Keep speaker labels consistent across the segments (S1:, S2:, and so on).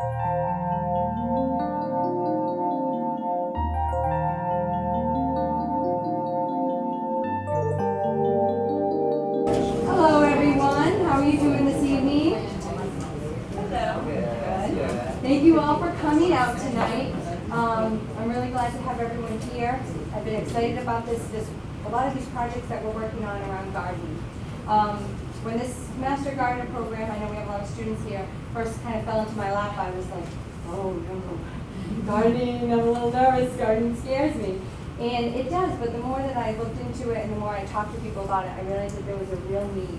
S1: Hello, everyone. How are you doing this evening? Hello. Good. Thank you all for coming out tonight. Um, I'm really glad to have everyone here. I've been excited about this, this, a lot of these projects that we're working on around gardening. Um, when this Master Gardener program, I know we have a lot of students here, first kind of fell into my lap, I was like, oh no, gardening, I'm a little nervous, gardening scares me. And it does, but the more that I looked into it and the more I talked to people about it, I realized that there was a real need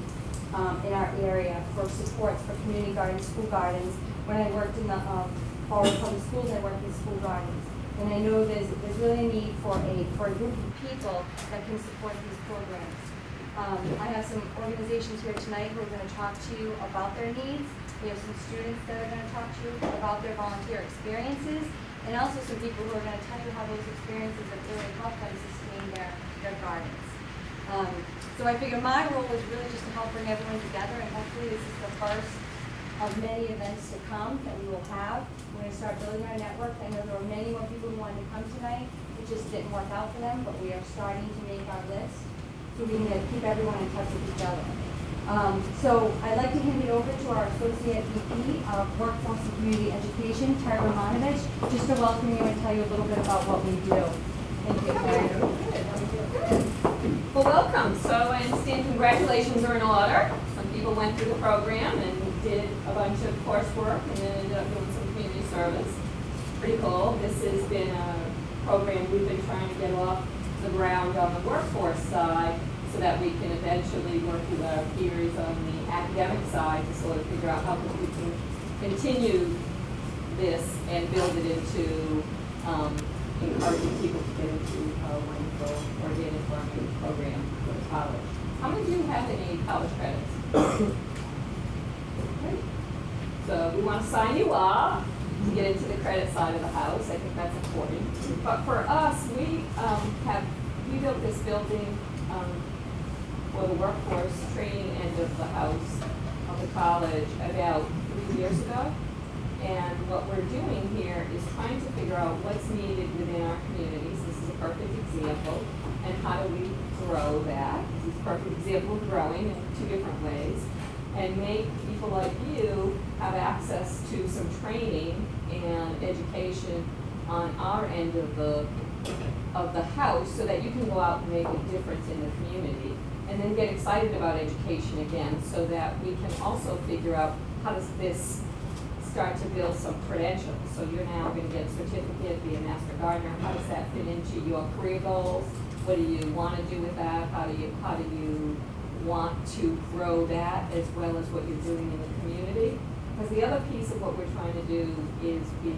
S1: um, in our area for supports for community gardens, school gardens. When I worked in the um, Public Schools, I worked in school gardens. And I know there's, there's really a need for a, for a group of people that can support these programs. Um, I have some organizations here tonight who are going to talk to you about their needs. We have some students that are going to talk to you about their volunteer experiences, and also some people who are going to tell you how those experiences have really helped them sustain their, their gardens. Um, so I figure my role is really just to help bring everyone together, and hopefully this is the first of many events to come that we will have. We're going to start building our network. I know there were many more people who wanted to come tonight. It just didn't work out for them, but we are starting to make our list we can keep everyone in touch with each other. Um, so I'd like to hand it over to our Associate VP of Workforce and Community Education, Tara Romanovich, just to welcome you and tell you a little bit about what we do. Thank you, Terry.
S2: Well, welcome. So I understand congratulations are in order. Some people went through the program and did a bunch of coursework and ended up doing some community service. Pretty cool. This has been a program we've been trying to get off the ground on the workforce side so that we can eventually work with our peers on the academic side to sort of figure out how we can continue this and build it into um, encouraging people to get into a wonderful organic farming program for college. How many of you have any college credits? So we want to sign you up to get into the credit side of the house. I think that's important. But for us, we um, have we built this building um, for the workforce training end of the house of the college about three years ago. And what we're doing here is trying to figure out what's needed within our communities. This is a perfect example. And how do we grow that? This is a perfect example of growing in two different ways. And make people like you have access to some training and education on our end of the of the house so that you can go out and make a difference in the community and then get excited about education again so that we can also figure out how does this start to build some credentials. So you're now going to get a certificate, be a master gardener. How does that fit into your career goals? What do you want to do with that? How do you how do you want to grow that as well as what you're doing in the community? Because the other piece of what we're trying to do is be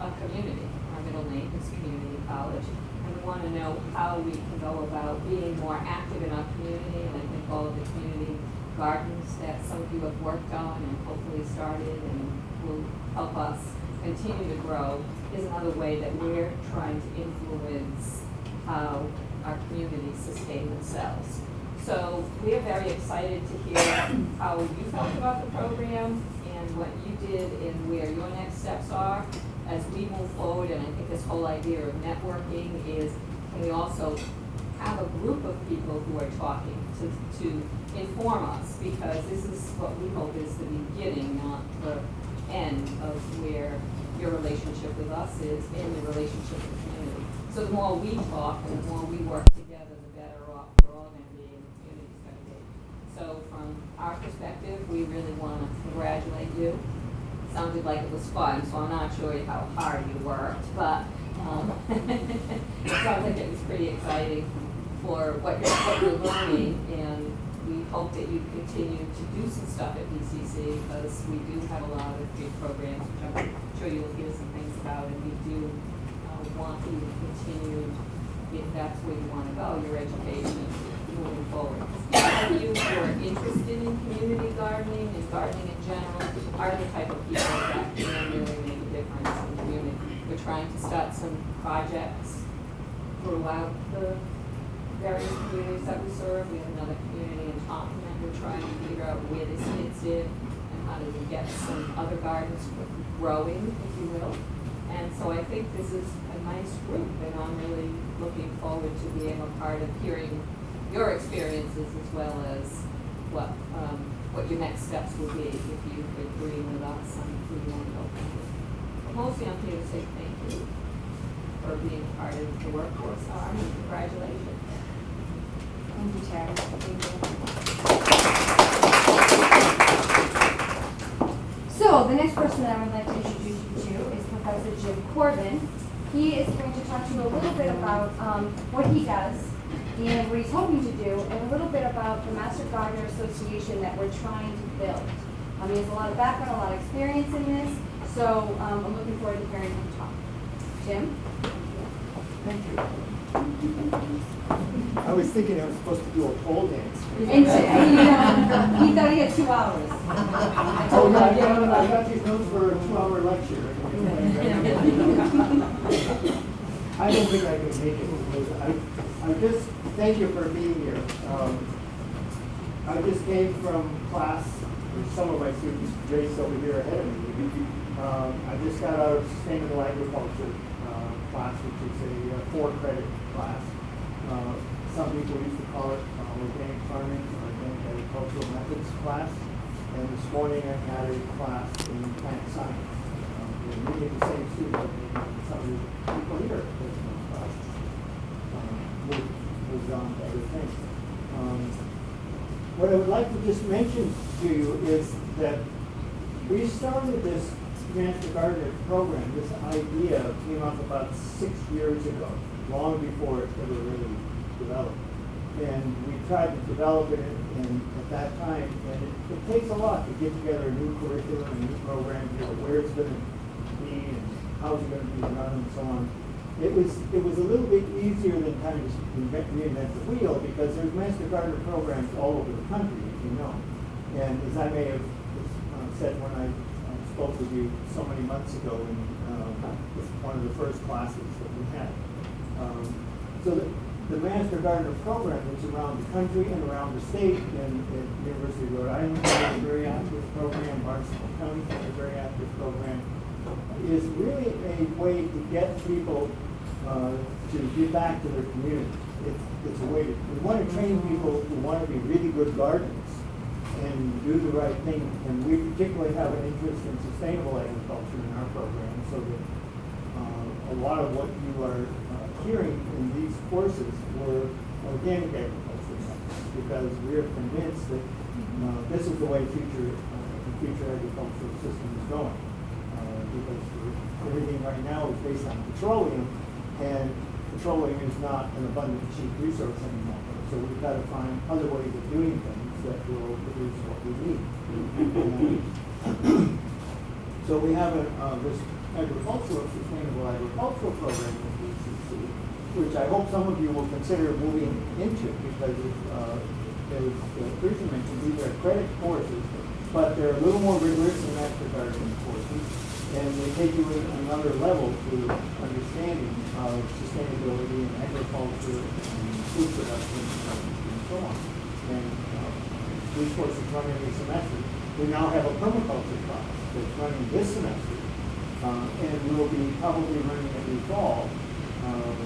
S2: a community. Our middle name is community college. Want to know how we can go about being more active in our community. And I think all of the community gardens that some of you have worked on and hopefully started and will help us continue to grow is another way that we're trying to influence how our communities sustain themselves. So we are very excited to hear how you felt about the program and what you did and where your next steps are as we move forward. And I think this whole idea of networking is, can we also have a group of people who are talking to, to inform us? Because this is what we hope is the beginning, not the end of where your relationship with us is in the relationship with the community. So the more we talk and the more we work together, the better off we're all going to be and the community's going to be. So from our perspective, we really want to congratulate you. Sounded like it was fun, so I'm not sure how hard you worked, but um, it sounds like it was pretty exciting for what you're, what you're learning, and we hope that you continue to do some stuff at BCC because we do have a lot of great programs, which I'm sure you'll hear some things about, and we do uh, want you to continue, if that's where you want to go, your education moving forward. Some you who are interested in community gardening and gardening in general are the type of people that can really make a difference in the community. We're trying to start some projects throughout the various communities that we serve. We have another community in Taunton that we're trying to figure out where this fits in and how to get some other gardens growing, if you will. And so I think this is a nice group, and I'm really looking forward to being a part of hearing your experiences as well as what, um, what your next steps will be if you agree with us on who you want to go with. But Mostly I'm here to say thank you for being part of the workforce, Arm, and congratulations.
S1: Thank you, Terry. Thank you. So, the next person that I would like to introduce you to is Professor Jim Corbin. He is going to talk to you a little bit about um, what he does and what he's hoping to do, and a little bit about the Master Gardener Association that we're trying to build. Um, he has a lot of background, a lot of experience in this, so um, I'm looking forward to hearing him talk. Jim?
S3: Thank you. I was thinking I was supposed to do a pole dance.
S1: And, you know, he thought he had two hours. I
S3: Oh, no, I got, I
S1: "Yeah."
S3: got these notes for a two-hour lecture. I don't think I can make it, because I, I just, thank you for being here. Um, I just came from class, some of my students, Grace over here ahead of me. Um, I just got out of sustainable agriculture, uh, class, which is a uh, four-credit class. Uh, some people used to call it uh, organic farming, or organic agricultural methods class. And this morning I had a class in plant science. Um, We're the same student, but some of the people here. Um, Moved on to other things. Um, What I would like to just mention to you is that we started this Master Gardener program, this idea came up about six years ago, long before it ever really developed. And we tried to develop it in, at that time, and it, it takes a lot to get together a new curriculum, a new program, you know, where it's gonna be, and how it's gonna be run, and so on. It was, it was a little bit easier than kind of reinvent, the wheel, because there's Master Gardener programs all over the country, as you know. And as I may have uh, said when I uh, spoke with you so many months ago in uh, one of the first classes that we had. Um, So the, the Master Gardener program is around the country and around the state, and at University of Rhode Island, have a very active program, Barnstable County has a very active program, is really a way to get people uh, to give back to their community. It's, it's a way, to- we want to train people who want to be really good gardeners and do the right thing. And we particularly have an interest in sustainable agriculture in our program, so that uh, a lot of what you are uh, hearing in these courses were organic agriculture, because we are convinced that uh, this is the way future, uh, the future agricultural system is going. Because everything right now is based on petroleum, and petroleum is not an abundant, cheap resource anymore. So we've got to find other ways of doing things that will produce what we need. So we have a, uh, this agricultural, sustainable agricultural program at BCC, which I hope some of you will consider moving into because, uh, as uh, Teresa mentioned, these are credit courses, but they're a little more rigorous than master gardening courses. And they take you to another level to understanding of sustainability and agriculture and food production and so on. And, uh, these courses run every semester. We now have a permaculture class that's running this semester, uh, and we'll be probably running every fall, um,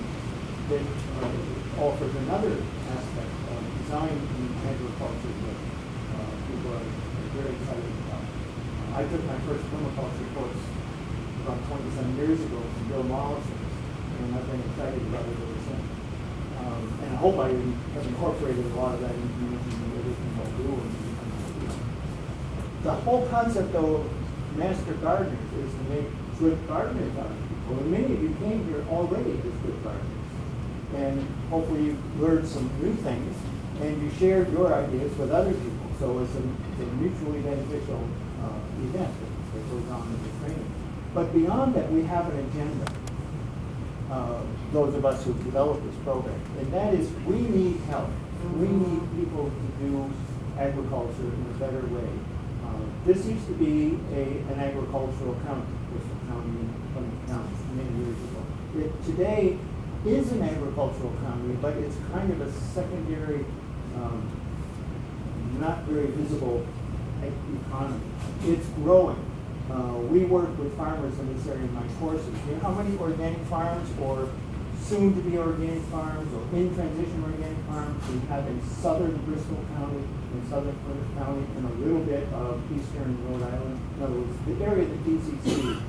S3: that uh, offers another aspect of design in agriculture that uh, people are very excited about. I took my first permaculture course about twenty-some years ago from Bill Mollison, and I've been excited about it ever since. Um, and I hope I have incorporated a lot of that information in everything I do. The whole concept though, of master gardeners is to make good gardeners out of people, and many of you came here already as good gardeners. And hopefully you learned some new things, and you shared your ideas with other people, so it's a, it's a mutually beneficial, uh, event that goes on in the training. But beyond that, we have an agenda uh, those of us who developed this program, and that is, we need help. We need people to do agriculture in a better way. Uh, This used to be a, an agricultural county, Bristol County, Plymouth County, many years ago. It today is an agricultural county, but it's kind of a secondary, um, not very visible economy. It's growing. Uh, we work with farmers in this area in my courses. You know how many organic farms or soon-to-be organic farms or in transition organic farms we have in southern Bristol County, in southern Plymouth County, and a little bit of eastern Rhode Island. In other words, the area that BCC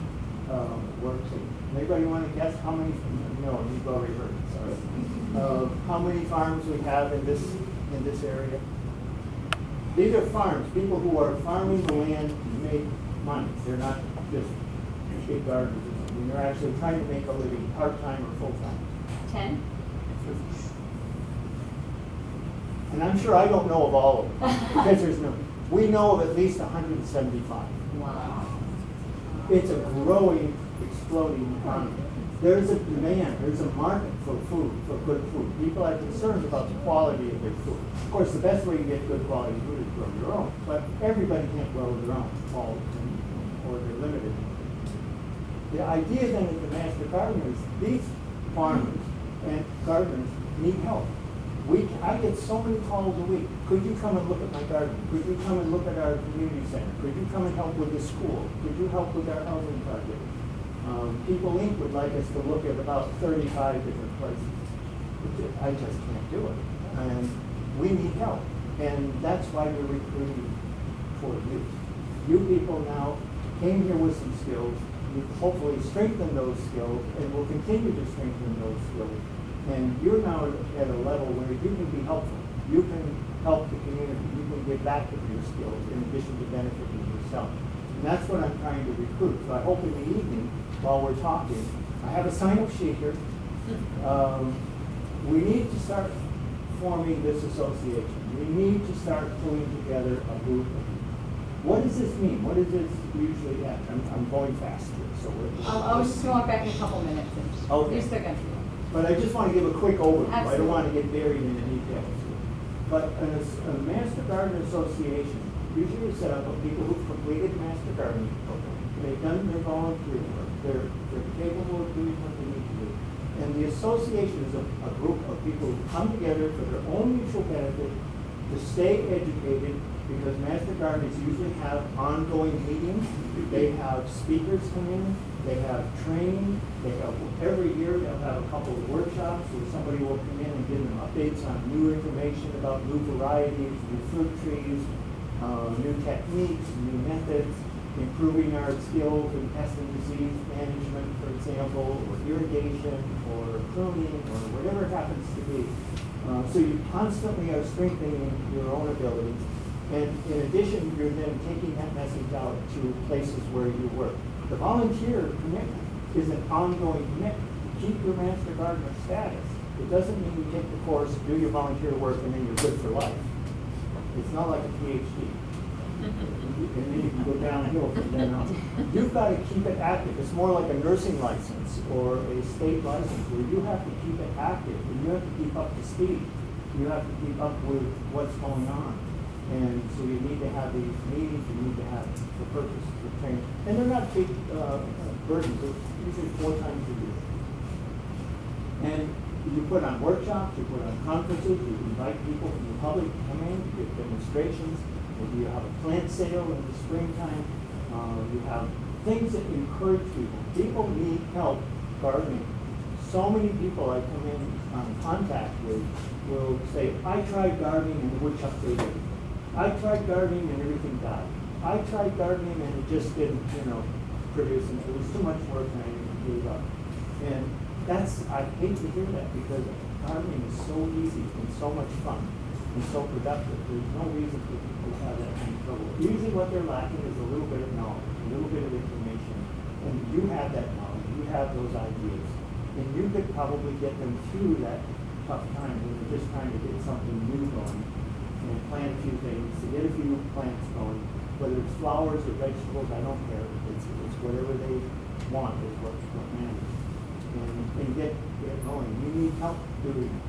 S3: uh, works in. Anybody want to guess how many? No, you've already heard. Sorry. Uh, how many farms we have in this in this area? These are farms, people who are farming the land to make money. They're not just big gardeners or something. They're actually trying to make a living, part-time or full-time.
S1: Ten?
S3: And I'm sure I don't know of all of them, because there's no, we know of at least hundred and seventy-five.
S1: Wow.
S3: It's a growing, exploding economy. There's a demand, there's a market for food, for good food. People are concerned about the quality of their food. Of course, the best way to get good quality food is grow your own, but everybody can't grow their own, all, they're limited. The idea then of the master gardeners, these farmers and gardeners need help. We, I get so many calls a week. Could you come and look at my garden? Could you come and look at our community center? Could you come and help with the school? Could you help with our housing project? Um, People Inc. would like us to look at about thirty-five different places. I just can't do it. And we need help. And that's why we're recruiting for youth. You people now came here with some skills. You've hopefully strengthened those skills and will continue to strengthen those skills. And you're now at a level where you can be helpful. You can help the community. You can give back with your skills in addition to benefiting yourself. And that's what I'm trying to recruit. So I hope in the evening, while we're talking, I have a sign-up sheet here. Um, we need to start forming this association. We need to start pulling together a group. of What does this mean? What does this usually happen? I'm, I'm going fast here, so we're.
S1: Um, I was just going back in a couple minutes. and
S3: Okay.
S1: You're still going.
S3: But I just want to give a quick overview. I don't want to get buried in the details. But as- a Master Gardener Association usually is set up of people who've completed the Master Gardening program. They've done their volunteer work. They're, they're capable of doing what they need to do. And the association is a, a group of people who come together for their own mutual benefit to stay educated because Master Gardeners usually have ongoing meetings. They have speakers come in, they have training, they have, every year they'll have a couple of workshops where somebody will come in and give them updates on new information about new varieties, new fruit trees, uh, new techniques, new methods, improving our skills in pest and disease management, for example, or irrigation, or pruning, or whatever it happens to be. Uh, so you constantly are strengthening your own abilities. And in addition, you're then taking that message out to places where you work. The volunteer commitment is an ongoing commitment. Keep your master gardener status. It doesn't mean you take the course, do your volunteer work, and then you're good for life. It's not like a PhD. And then you can go downhill from then on. You've got to keep it active. It's more like a nursing license or a state license where you have to keep it active and you have to keep up to speed. You have to keep up with what's going on. And so you need to have these meetings, you need to have the purposes of training. And they're not big uh, burdens, they're usually four times a year. And you put on workshops, you put on conferences, you invite people from the public to come in, you give demonstrations, maybe you have a plant sale in the springtime. Uh, you have things that encourage people. People need help gardening. So many people I come in um, contact with will say, I tried gardening and the woodchuck ate everything. I tried gardening and everything died. I tried gardening and it just didn't, you know, produce, and it was too much work and I gave up. And that's, I hate to hear that because gardening is so easy and so much fun and so productive. There's no reason for people to have that kind of trouble. Usually what they're lacking is a little bit of knowledge, a little bit of information. And you have that knowledge, you have those ideas. And you could probably get them through that tough time when they're just trying to get something new going and plant a few things, to get a few plants going, whether it's flowers or vegetables, I don't care. It's, it's whatever they want is what, what matters. And, and get, get going. You need help doing it.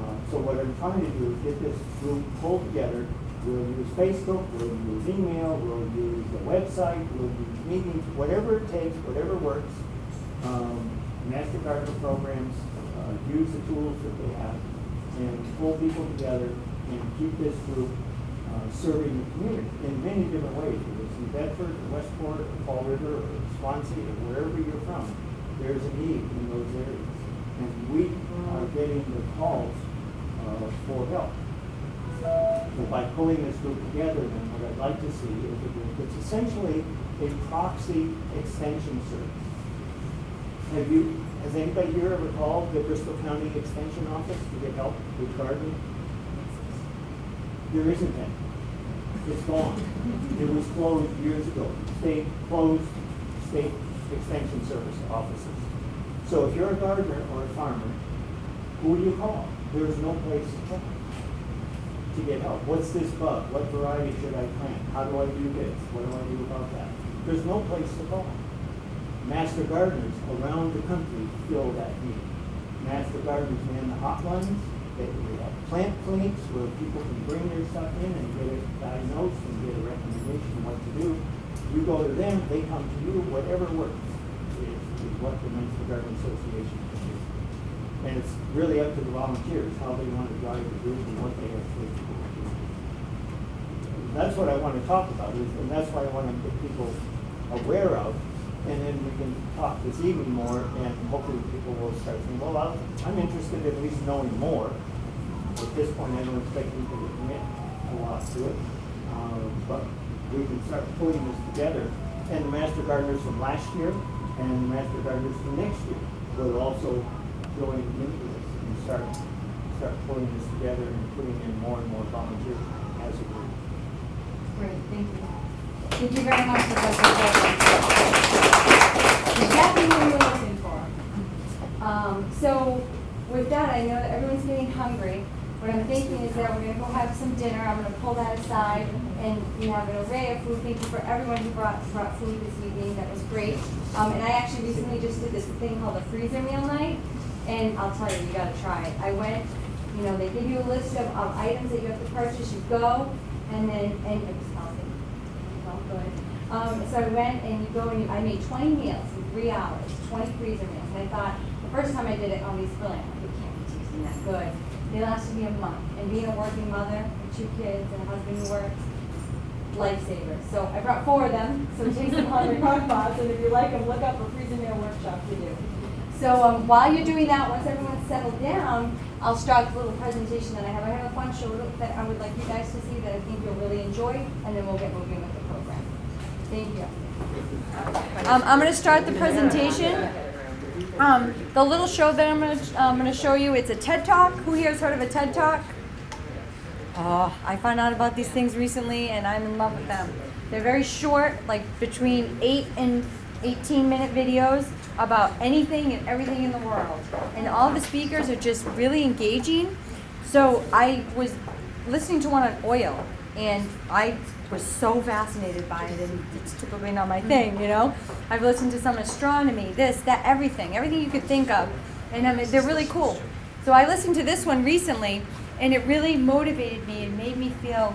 S3: Uh, so what I'm trying to do is get this group pulled together. We'll use Facebook, we'll use email, we'll use the website, we'll use meetings, whatever it takes, whatever works. Um, Master Gardener programs, uh, use the tools that they have and pull people together and keep this group uh, serving the community in many different ways, whether it's in Bedford, or Westport, or Fall River, or Swansea, or wherever you're from, there's a need in those areas. And we are getting the calls uh, for help. So by pulling this group together, then what I'd like to see is a group that's essentially a proxy extension service. Have you, has anybody here ever called the Bristol County Extension Office to get help with gardening? There isn't any. It's gone. It was closed years ago. State closed state extension service offices. So if you're a gardener or a farmer, who do you call? There is no place to call to get help. What's this bug? What variety should I plant? How do I do this? What do I do about that? There's no place to call. Master gardeners around the country fill that need. Master gardeners man the hotlines. They, we have plant clinics where people can bring their stuff in and get it diagnosed and get a recommendation on what to do. You go to them, they come to you, whatever works is, is what the Master Garden Association can do. And it's really up to the volunteers, how they want to drive the group and what they actually do. That's what I want to talk about, is, and that's why I want to get people aware of, and then we can talk this evening more, and hopefully people will start saying, well, I'm, I'm interested in at least knowing more. At this point, I don't expect people to commit a lot to it, uh, but we can start pulling this together. And the master gardeners from last year and the master gardeners from next year will also join into this and start, start pulling this together and putting in more and more volunteers as a group.
S1: Great, thank you. Thank you very much that. Exactly what we were looking for. Um, so with that, I know that everyone's getting hungry. What I'm thinking is that we're gonna go have some dinner. I'm gonna pull that aside and we have an array of food. Thank you for everyone who brought, brought food this evening. That was great. Um, and I actually recently just did this thing called a freezer meal night. And I'll tell you, you gotta try it. I went, you know, they give you a list of, of items that you have to purchase. You go and then, and it was healthy. Felt good. Um, so I went and you go and you, I made twenty meals in three hours, twenty freezer meals. And I thought, the first time I did it, oh, these really, it can't be tasting that good. They lasted me a month. And being a working mother with two kids and a husband who works, lifesavers. So I brought four of them, so taste them on your crock pots, and if you like them, look up a freezer meal workshop to do. So um, while you're doing that, once everyone's settled down, I'll start the little presentation that I have. I have a fun show that I would like you guys to see that I think you'll really enjoy, and then we'll get moving with program. Thank you. Um, I'm going to start the presentation. Um, the little show that I'm going to I'm going to show you, it's a TED Talk. Who here has heard of a TED Talk? Oh, I found out about these things recently and I'm in love with them. They're very short, like between 8 and 18 minute videos about anything and everything in the world. And all the speakers are just really engaging. So I was listening to one on oil and I was so fascinated by it and it's typically not my thing, you know? I've listened to some astronomy, this, that, everything, everything you could think of. And I mean, they're really cool. So I listened to this one recently and it really motivated me and made me feel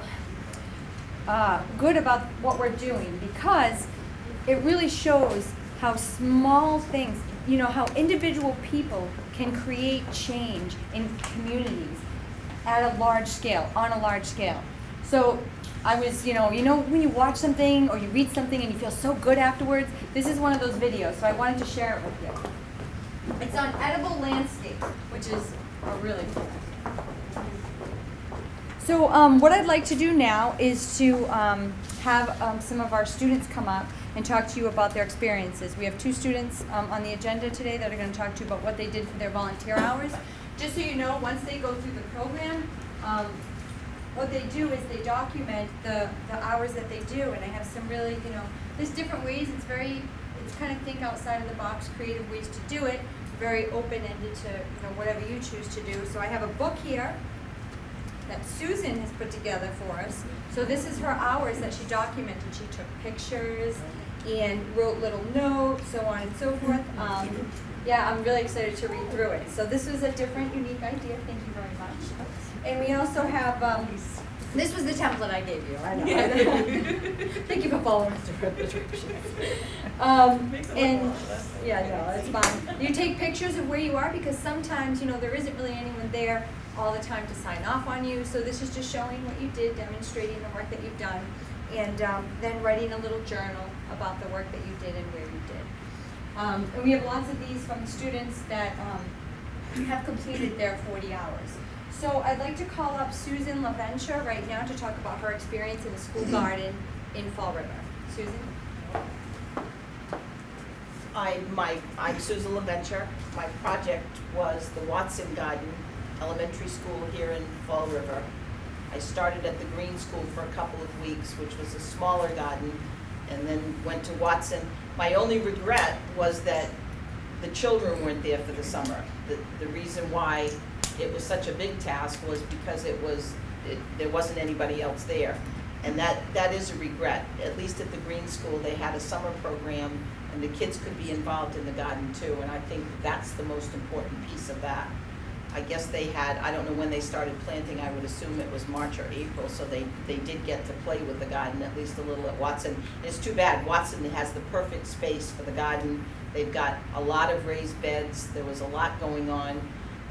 S1: uh, good about what we're doing because it really shows how small things, you know, how individual people can create change in communities at a large scale, on a large scale. So I was, you know, you know when you watch something or you read something and you feel so good afterwards? This is one of those videos, so I wanted to share it with you. It's on edible landscapes, which is a really cool. So um, what I'd like to do now is to um, have um, some of our students come up and talk to you about their experiences. We have two students um, on the agenda today that are going to talk to you about what they did for their volunteer hours. Just so you know, once they go through the program, um, what they do is they document the, the hours that they do, and I have some really, you know, there's different ways. It's very, it's kind of think outside of the box, creative ways to do it. Very open-ended to you know whatever you choose to do. So I have a book here that Susan has put together for us. So this is her hours that she documented. She took pictures and wrote little notes, so on and so forth. Um, yeah, I'm really excited to read through it. So this was a different, unique idea. Thank you. And we also have um, This was the template I gave you, I know. Thank you for following the directions. Um, and, yeah, no, it's fine. You take pictures of where you are because sometimes, you know, there isn't really anyone there all the time to sign off on you. So this is just showing what you did, demonstrating the work that you've done, and um, then writing a little journal about the work that you did and where you did. Um, and we have lots of these from students that um, have completed their 40 hours. So I'd like to call up Susan LaVenture right now to talk about her experience in the school mm-hmm. garden in Fall River. Susan?
S4: I, my, I'm Susan LaVenture. My project was the Watson Garden Elementary School here in Fall River. I started at the Greene School for a couple of weeks, which was a smaller garden, and then went to Watson. My only regret was that the children weren't there for the summer. The, the reason why it was such a big task was because it was, it, there wasn't anybody else there. And that, that is a regret. At least at the Greene School, they had a summer program and the kids could be involved in the garden too. And I think that's the most important piece of that. I guess they had, I don't know when they started planting, I would assume it was March or April, so they, they did get to play with the garden at least a little at Watson. It's too bad, Watson has the perfect space for the garden. They've got a lot of raised beds, there was a lot going on.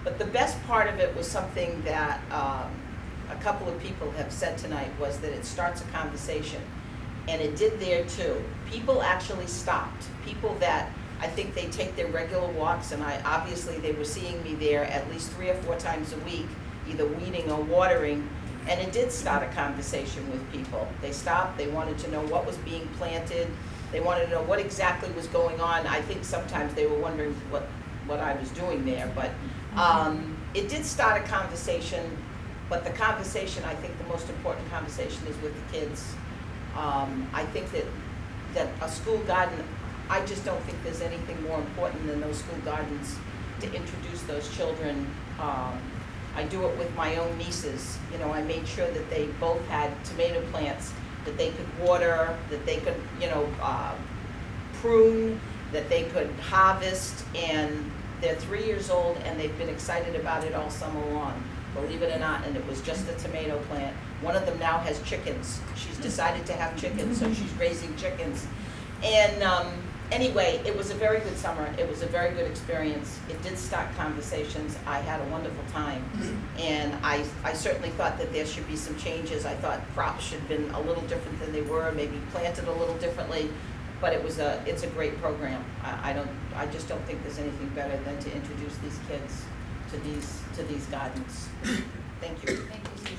S4: But the best part of it was something that, um, a couple of people have said tonight, was that it starts a conversation. And it did there too. People actually stopped. People that, I think they take their regular walks, and I, obviously, they were seeing me there at least three or four times a week, either weeding or watering. And it did start a conversation with people. They stopped, they wanted to know what was being planted, they wanted to know what exactly was going on. I think sometimes they were wondering what, what I was doing there, but, um, it did start a conversation, but the conversation, I think the most important conversation is with the kids. Um, I think that, that a school garden, I just don't think there's anything more important than those school gardens to introduce those children. Um, I do it with my own nieces, you know, I made sure that they both had tomato plants, that they could water, that they could, you know, uh, prune, that they could harvest, and they're three years old and they've been excited about it all summer long, believe it or not, and it was just a tomato plant. One of them now has chickens, she's decided to have chickens, so she's raising chickens. And, um, anyway, it was a very good summer, it was a very good experience, it did start conversations, I had a wonderful time. And I, I certainly thought that there should be some changes, I thought crops should have been a little different than they were, maybe planted a little differently. But it was a, it's a great program, I, I don't, I just don't think there's anything better than to introduce these kids to these, to these gardens. Thank you.
S1: Thank you.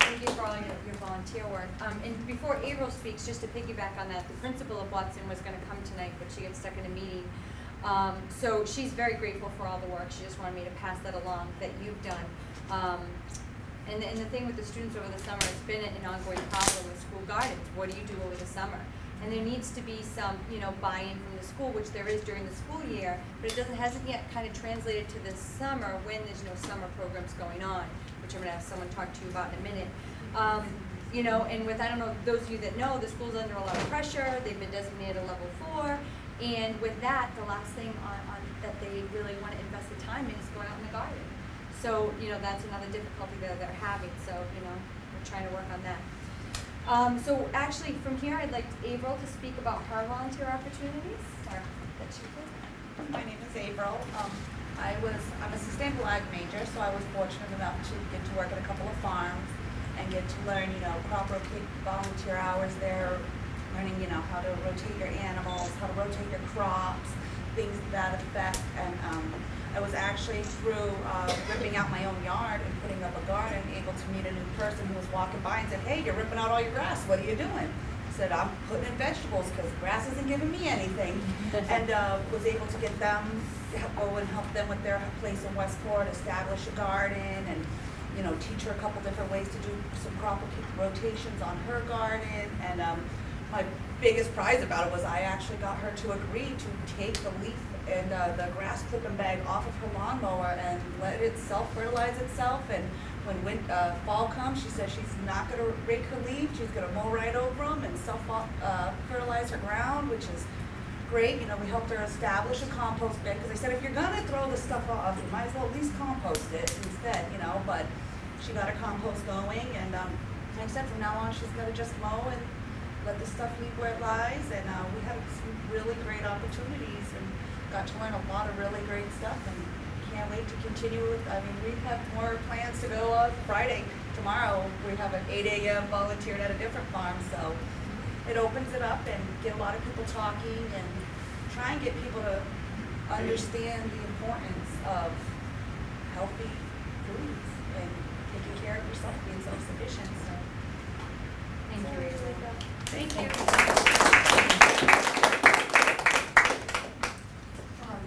S1: Thank you for all your, volunteer work. Um, and before April speaks, just to piggyback on that, the principal of Watson was gonna come tonight, but she got stuck in a meeting. Um, so she's very grateful for all the work, she just wanted me to pass that along that you've done. Um, and, and the thing with the students over the summer, it's been an ongoing problem with school gardens, what do you do over the summer? And there needs to be some, you know, buy-in from the school, which there is during the school year, but it doesn't, hasn't yet kind of translated to the summer when there's no summer programs going on, which I'm gonna have someone talk to you about in a minute. Um, you know, and with, I don't know, those of you that know, the school's under a lot of pressure, they've been designated a level four, and with that, the last thing on, on, that they really wanna invest the time in is going out in the garden. So, you know, that's another difficulty that they're having, so, you know, we're trying to work on that. Um, so actually, from here, I'd like April to speak about her volunteer opportunities.
S5: My name is April. Um, I was, I'm a sustainable ag major, so I was fortunate enough to get to work at a couple of farms and get to learn, you know, crop rotate volunteer hours there, learning, you know, how to rotate your animals, how to rotate your crops, things to that effect. And, um, I was actually through, uh, ripping out my own yard and putting up a garden, able to meet a new person who was walking by and said, hey, you're ripping out all your grass, what are you doing? I Said, I'm putting in vegetables, cause grass isn't giving me anything. And, uh, was able to get them, to help- go and help them with their place in Westport, establish a garden and, you know, teach her a couple different ways to do some crop rotations on her garden. And, um, my biggest prize about it was I actually got her to agree to take the leaf and, uh, the grass clipping bag off of her lawnmower and let it self-fertilize itself. And when uh, fall comes, she says she's not gonna rake her leaves, she's gonna mow right over them and self, uh, fertilize her ground, which is great, you know, we helped her establish a compost bin, because I said, if you're gonna throw this stuff off, you might as well at least compost it instead, you know, but she got her compost going, and, um, like I said, from now on, she's gotta just mow and let the stuff leave where it lies, and, uh, we had some really great opportunities, and got to learn a lot of really great stuff, and can't wait to continue with, I mean, we have more plans to go on Friday, tomorrow, we have an eight AM volunteered at a different farm, so it opens it up and get a lot of people talking and try and get people to understand the importance of healthy foods and taking care of yourself, being self-sufficient, so.
S1: Thank you, Rachel.
S5: Thank you.
S1: Um,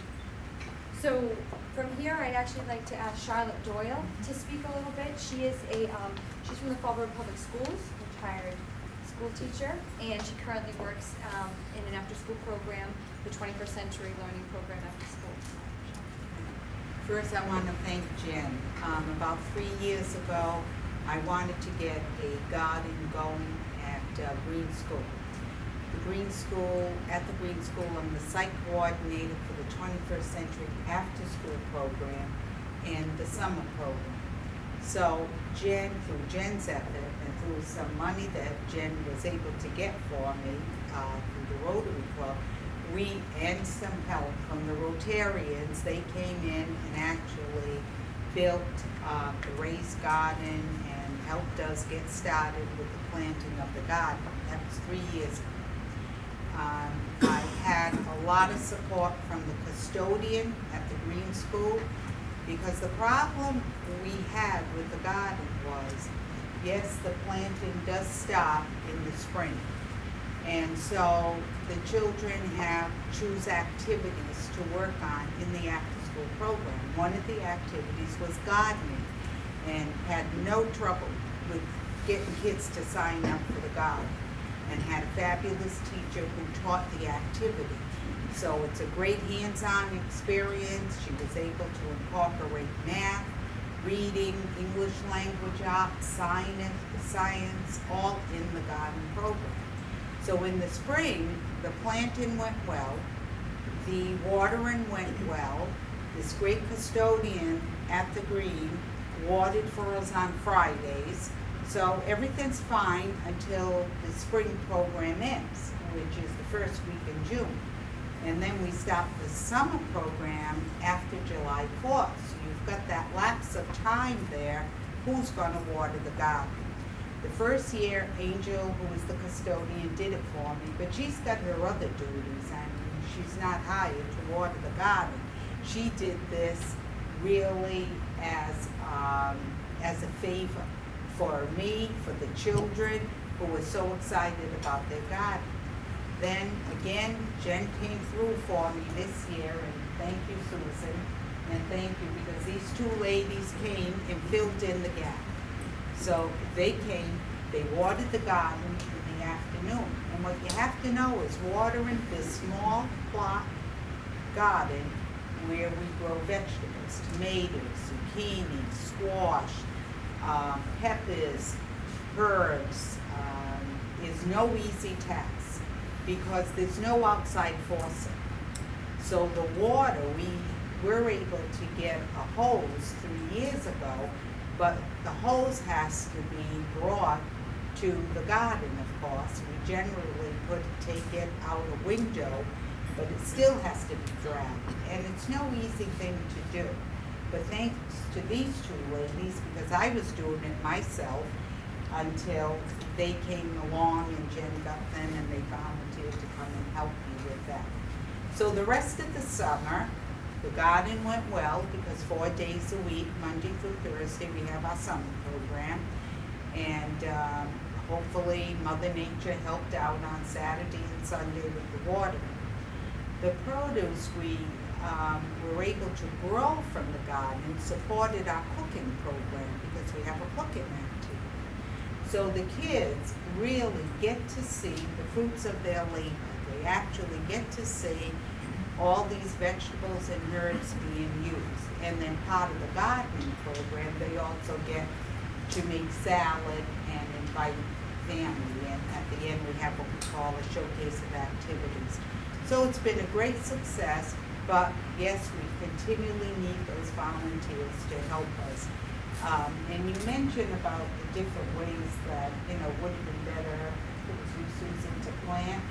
S1: So from here, I'd actually like to ask Charlotte Doyle to speak a little bit. She is a, um, she's from the Fall River Public Schools, retired school teacher, and she currently works, um, in an after-school program, the twenty-first century learning program after school.
S6: First, I want to thank Jen. Um, about three years ago, I wanted to get a garden going uh, Greene School. The Greene School, at the Greene School, I'm the site coordinator for the 21st Century After School Program and the summer program. So Jen, through Jen's effort and through some money that Jen was able to get for me uh, through the Rotary Club, we, and some help from the Rotarians, they came in and actually built uh, the raised garden and helped us get started with the planting of the garden. That was three years ago. Um, I had a lot of support from the custodian at the Greene School because the problem we had with the garden was, yes, the planting does stop in the spring. And so the children have, choose activities to work on in the after-school program. One of the activities was gardening and had no trouble with getting kids to sign up for the garden and had a fabulous teacher who taught the activity. So it's a great hands-on experience. She was able to incorporate math, reading, English language arts, science, science, all in the garden program. So in the spring, the planting went well, the watering went well. This great custodian at the green watered for us on Fridays. So everything's fine until the spring program ends, which is the first week in June. And then we start the summer program after July fourth. So you've got that lapse of time there. Who's gonna water the garden? The first year, Angel, who was the custodian, did it for me, but she's got her other duties. Mean, she's not hired to water the garden. She did this really as, um, as a favor for me, for the children who were so excited about their garden. Then again, Jen came through for me this year, and thank you, Susan, and thank you, because these two ladies came and filled in the gap. So they came, they watered the garden in the afternoon. And what you have to know is watering this small plot garden where we grow vegetables, tomatoes, zucchini, squash, um, peppers, herbs, um, is no easy task because there's no outside faucet. So the water, we were able to get a hose three years ago, but the hose has to be brought to the garden, of course. We generally put, take it out a window, but it still has to be dragged, and it's no easy thing to do. But thanks to these two ladies, because I was doing it myself until they came along and Jen got them and they volunteered to come and help me with that. So the rest of the summer, the garden went well because four days a week, Monday through Thursday, we have our summer program. And um, hopefully Mother Nature helped out on Saturday and Sunday with the watering. The produce we um, were able to grow from the garden supported our cooking program because we have a cooking activity. So the kids really get to see the fruits of their labor. They actually get to see all these vegetables and herbs being used. And then part of the gardening program, they also get to make salad and invite family. And at the end, we have what we call a showcase of activities. So it's been a great success, but yes, we continually need those volunteers to help us Um, and you mentioned about the different ways that, you know, would have been better you, Susan, to plant.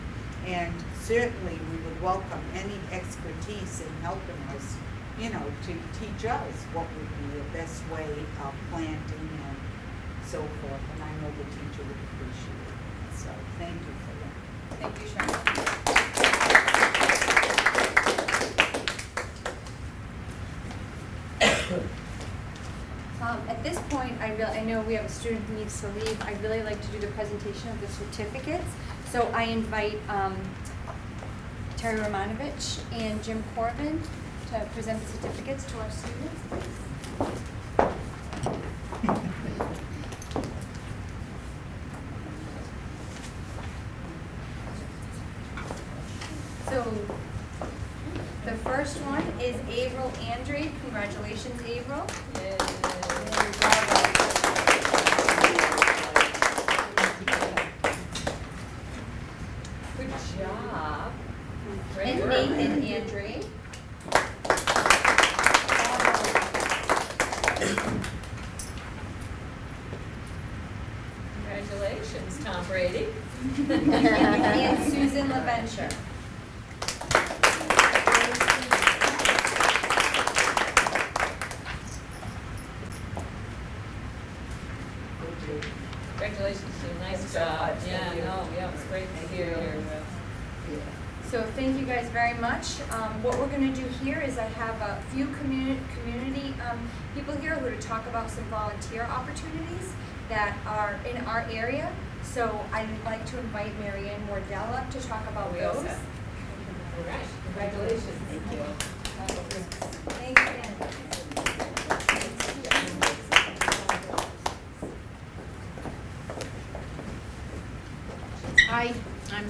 S6: And certainly, we would welcome any expertise in helping us, you know, to teach us what would be the best way of planting and so forth. And I know the teacher would appreciate it. So, thank you for that.
S1: Thank you, Sharon. Um, at this point, I I know we have a student who needs to leave. I'd really like to do the presentation of the certificates. So I invite, um, Terry Romanovich and Jim Corbin to present the certificates to our students, please. So, the first one is Avril Andre. Congratulations, Avril.
S2: Good job. Great
S1: And
S2: work.
S1: Nathan Andre.
S2: Congratulations, Tom Brady.
S1: And Susan LaVenture.
S2: Congratulations, Sue. Nice job. Yeah, no, yeah, it was great to hear your, uh,
S1: So thank you guys very much. Um, what we're gonna do here is I have a few community, community, um, people here who are to talk about some volunteer opportunities that are in our area. So I'd like to invite Mary Ann Wardell up to talk about
S2: We all
S1: those.
S2: set? all right, congratulations.
S7: Thank you.
S1: Thanks again.
S8: Hi, I'm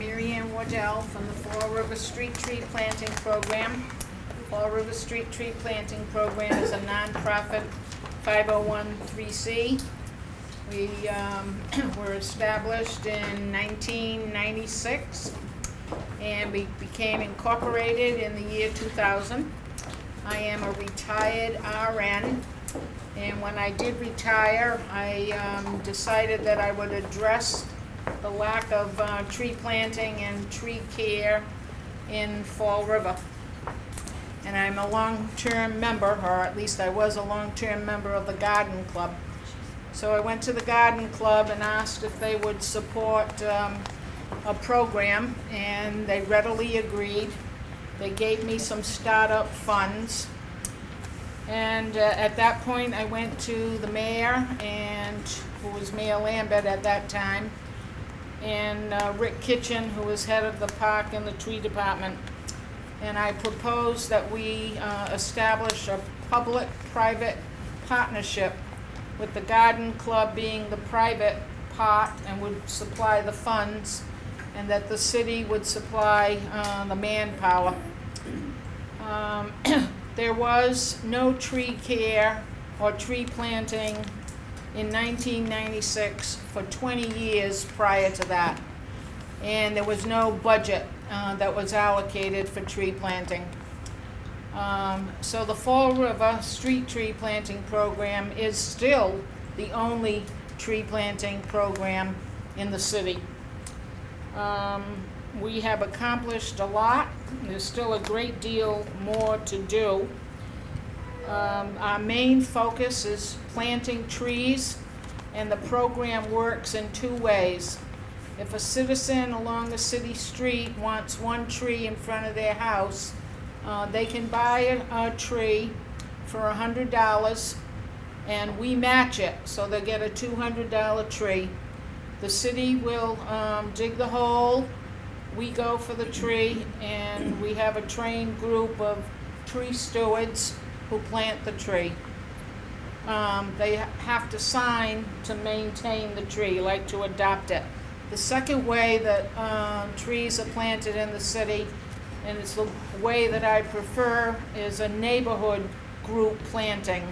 S8: From the Fall River Street Tree Planting Program. Fall River Street Tree Planting Program is a nonprofit 501c. We um, were established in 1996 and we became incorporated in the year 2000. I am a retired RN, and when I did retire, I um, decided that I would address the lack of uh, tree planting and tree care in Fall River. And I'm a long-term member, or at least I was a long-term member of the Garden Club. So I went to the Garden Club and asked if they would support um, a program, and they readily agreed. They gave me some startup funds. And uh, at that point, I went to the mayor, and who was Mayor Lambert at that time, and uh, Rick Kitchen, who is head of the park and the tree department. And I proposed that we uh, establish a public-private partnership with the garden club being the private part and would supply the funds, and that the city would supply uh, the manpower. Um, There was no tree care or tree planting in 1996 for 20 years prior to that. And there was no budget uh, that was allocated for tree planting. Um, So the Fall River Street Tree Planting Program is still the only tree planting program in the city. Um, We have accomplished a lot. There's still a great deal more to do. Um, Our main focus is planting trees, and the program works in two ways. If a citizen along a city street wants one tree in front of their house, uh, they can buy a, a tree for a hundred dollars, and we match it, so they get a two hundred dollar tree. The city will, um, dig the hole, we go for the tree, and we have a trained group of tree stewards who plant the tree. Um, they have to sign to maintain the tree, like to adopt it. The second way that, um, trees are planted in the city, and it's the way that I prefer, is a neighborhood group planting,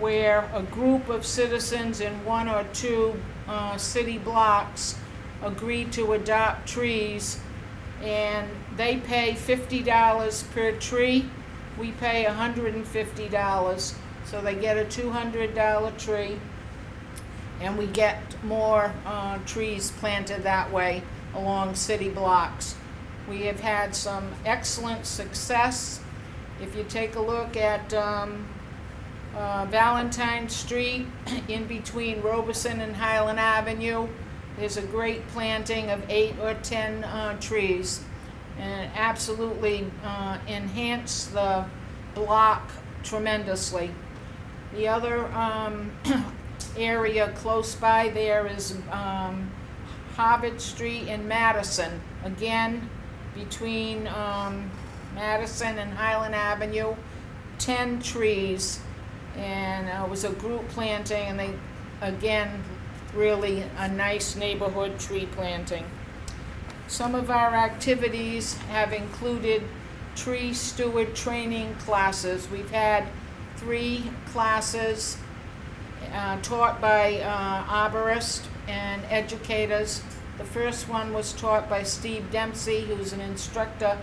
S8: where a group of citizens in one or two, uh, city blocks agree to adopt trees, and they pay fifty dollars per tree. We pay hundred and fifty dollars, So they get a two hundred dollar tree, and we get more uh, trees planted that way along city blocks. We have had some excellent success. If you take a look at um, uh, Valentine Street, in between Robeson and Highland Avenue, there's a great planting of eight or ten uh, trees, and absolutely uh, enhance the block tremendously. The other um, area close by there is um, Street and Madison. Again, between um, Madison and Highland Avenue, 10 trees. And uh, it was a group planting, and they, again, really a nice neighborhood tree planting. Some of our activities have included tree steward training classes. We've had three classes uh, taught by uh, arborists and educators. The first one was taught by Steve Dempsey, who's an instructor,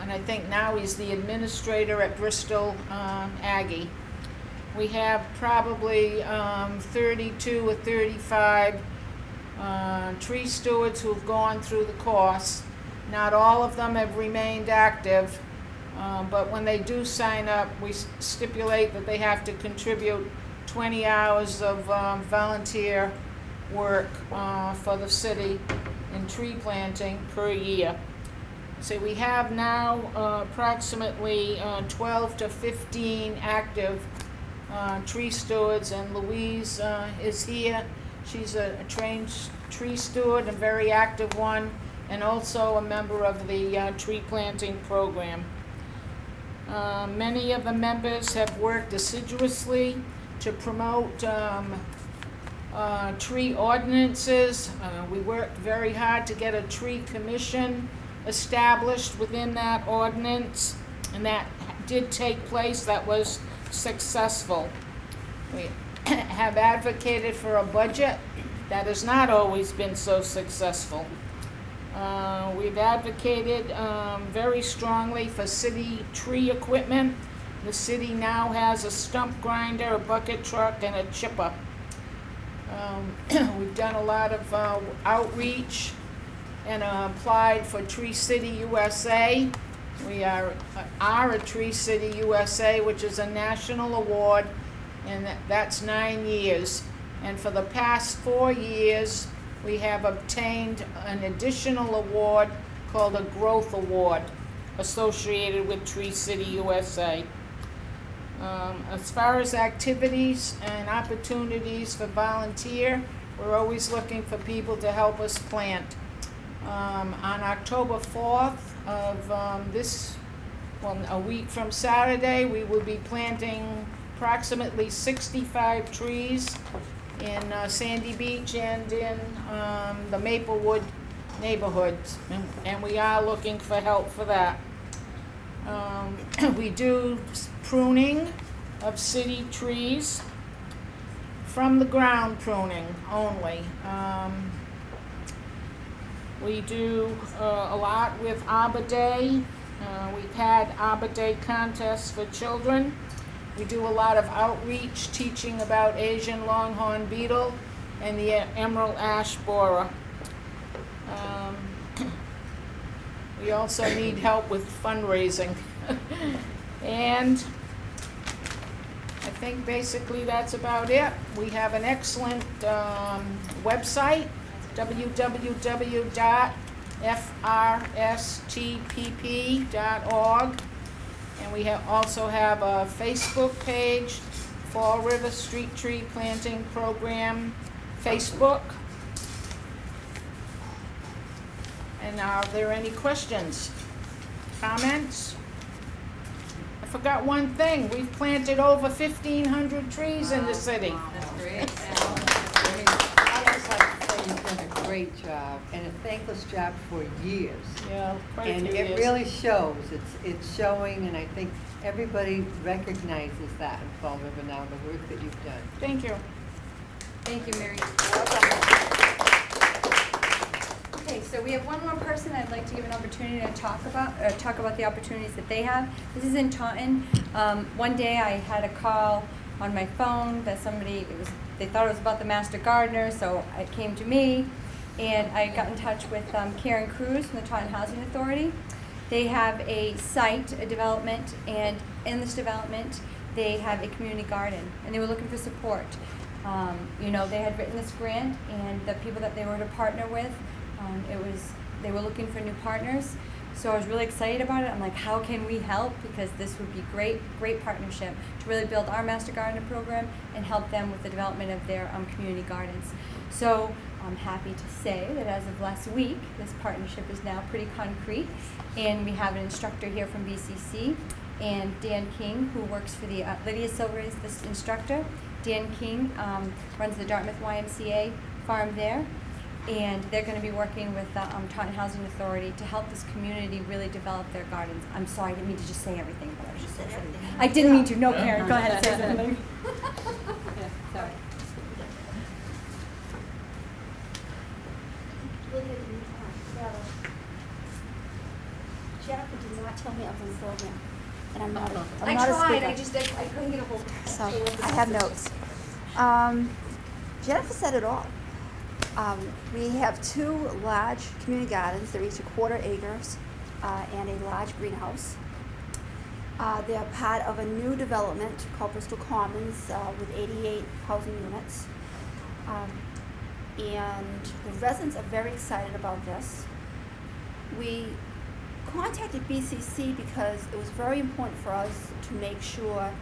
S8: and I think now he's the administrator at Bristol um, Aggie. We have probably um, 32 or 35 uh, tree stewards who've gone through the course. Not all of them have remained active, um, but when they do sign up, we stipulate that they have to contribute 20 hours of um, volunteer work uh, for the city in tree planting per year. So we have now uh, approximately uh, 12 to 15 active uh, tree stewards, and Louise uh, is here. She's a a trained tree steward, a very active one, and also a member of the uh, tree planting program. Uh, Many of the members have worked assiduously to promote um, uh, tree ordinances. Uh, We worked very hard to get a tree commission established within that ordinance, and that did take place, that was successful. have advocated for a budget that has not always been so successful. Uh, We've advocated um, very strongly for city tree equipment. The city now has a stump grinder, a bucket truck, and a chipper. Um, We've done a lot of uh, outreach and uh, applied for Tree City USA. We are, are a Tree City USA, which is a national award, and that- that's nine years. And for the past four years, we have obtained an additional award called a Growth Award associated with Tree City USA. Um, as far as activities and opportunities for volunteer, we're always looking for people to help us plant. Um, on October fourth of, um, this, well, a week from Saturday, we will be planting approximately sixty-five trees in uh, Sandy Beach and in, um, the Maplewood neighborhoods, and, and we are looking for help for that. Um, we do pruning of city trees from the ground pruning only. Um, we do uh, a lot with Arbor Day. Uh, we've had Arbor Day contests for children. We do a lot of outreach, teaching about Asian longhorn beetle and the emerald ash borer. Um, we also need help with fundraising. and I think basically that's about it. We have an excellent um, website, www.frstpp.org. And we have, also have a Facebook page, Fall River Street Tree Planting Program, Facebook. And are there any questions, comments? I forgot one thing, we've planted over fifteen hundred trees in the city.
S9: That's great. I'd just like to say you've done a great job and a thankless job for years.
S8: Yeah, quite a
S9: And
S8: few
S9: it
S8: years.
S9: really shows, it's, it's showing, and I think everybody recognizes that in Fall River now, the work that you've done.
S8: Thank you.
S1: Thank you, Mary. Okay, so we have one more person I'd like to give an opportunity to talk about, uh, talk about the opportunities that they have. This is in Taunton. Um, one day I had a call on my phone that somebody, it was, they thought it was about the Master Gardener, so it came to me. And I got in touch with um, Karen Cruz from the Taunton Housing Authority. They have a site, a development, and in this development, they have a community garden, and they were looking for support. Um, you know, they had written this grant, and the people that they were to partner with, um, it was, they were looking for new partners. So I was really excited about it. I'm like, how can we help? Because this would be great, great partnership to really build our Master Gardener program and help them with the development of their um, community gardens. So I'm happy to say that as of last week, this partnership is now pretty concrete. And we have an instructor here from BCC and Dan King, who works for the, uh, Lydia Silver is this instructor. Dan King um, runs the Dartmouth YMCA farm there. And they're going to be working with the um, Taunton Housing Authority to help this community really develop their gardens. I'm sorry, I didn't mean to just say everything, but I was just
S5: said
S1: saying.
S5: everything.
S1: I didn't mean to. No, Karen, go ahead, and say something. Yeah, sorry.
S10: Jennifer did not tell me I was on the program, and I'm not, a-
S1: I
S10: I'm not a speaker.
S1: tried, I just, I couldn't get a hold of it.
S10: So, I have notes. Um, Jennifer said it all. Um, we have two large community gardens, they're each a quarter acres, uh, and a large greenhouse. Uh, they are part of a new development called Bristol Commons, uh, with eighty-eight housing units. Um, and the residents are very excited about this. We contacted BCC because it was very important for us to make sure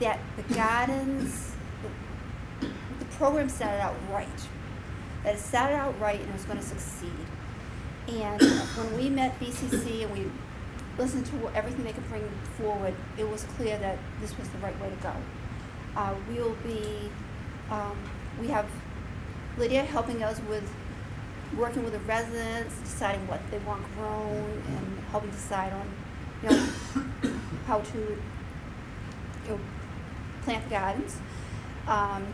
S10: that the gardens, the, the program started out right. That it started out right and it was going to succeed. And when we met BCC and we listened to everything they could bring forward, it was clear that this was the right way to go. Uh, we'll be, um, we have Lydia helping us with working with the residents, deciding what they want grown, and helping decide on, you know, how to, you know, plant gardens. Um,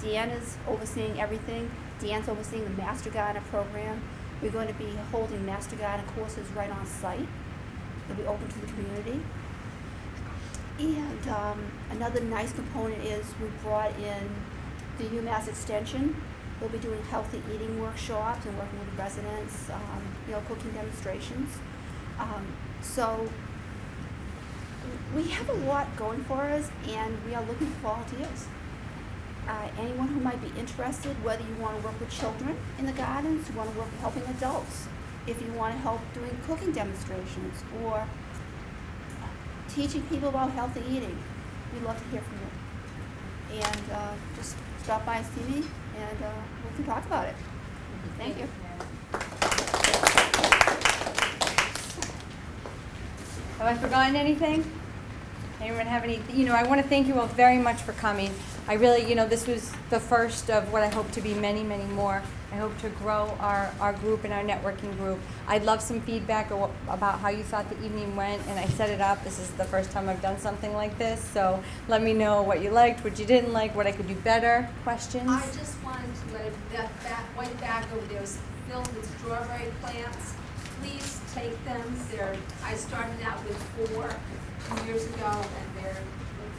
S10: Deanne is overseeing everything. Deanne's overseeing the Master Gardener program. We're going to be holding Master Gardener courses right on site. They'll be open to the community. And um, another nice component is we brought in the UMass Extension. They'll be doing healthy eating workshops and working with residents, um, you know, cooking demonstrations. Um, so we have a lot going for us, and we are looking for volunteers. Uh, anyone who might be interested, whether you want to work with children in the gardens, you want to work with helping adults, if you want to help doing cooking demonstrations or teaching people about healthy eating, we'd love to hear from you. And uh, just stop by and see me, and uh, we can talk about it. Thank you.
S1: Have I forgotten anything? Anyone have any, you know, I want to thank you all very much for coming. I really, you know, this was the first of what I hope to be many, many more. I hope to grow our, our group and our networking group. I'd love some feedback about how you thought the evening went, and I set it up. This is the first time I've done something like this, so let me know what you liked, what you didn't like, what I could do better. Questions?
S11: I just wanted to that back, white bag over there is filled with strawberry plants. Please take them. They're, I started out with four two years ago and they're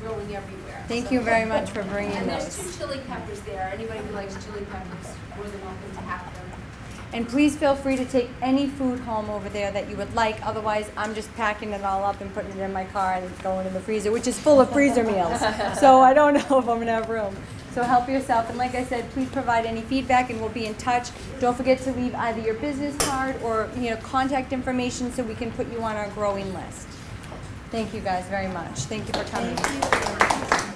S11: growing everywhere.
S1: Thank
S11: So-
S1: you very much for bringing
S11: And there's two chili peppers there. Anybody who likes chili peppers, more than welcome to have them.
S1: And please feel free to take any food home over there that you would like. Otherwise, I'm just packing it all up and putting it in my car and going in the freezer, which is full of freezer meals. So I don't know if I'm gonna have room. So help yourself. And like I said, please provide any feedback and we'll be in touch. Don't forget to leave either your business card or, you know, contact information so we can put you on our growing list. Thank you guys very much. Thank you for coming.